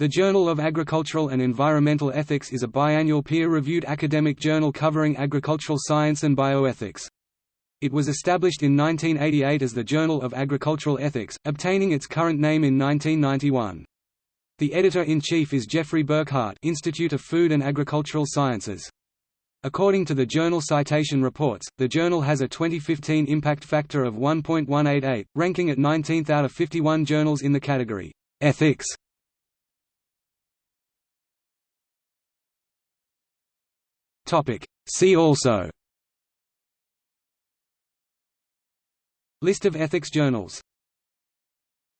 The Journal of Agricultural and Environmental Ethics is a biannual peer-reviewed academic journal covering agricultural science and bioethics. It was established in 1988 as the Journal of Agricultural Ethics, obtaining its current name in 1991. The editor-in-chief is Jeffrey Burkhardt Institute of Food and Agricultural Sciences. According to the Journal Citation Reports, the journal has a 2015 impact factor of 1.188, ranking at 19th out of 51 journals in the category, Ethics. See also. List of ethics journals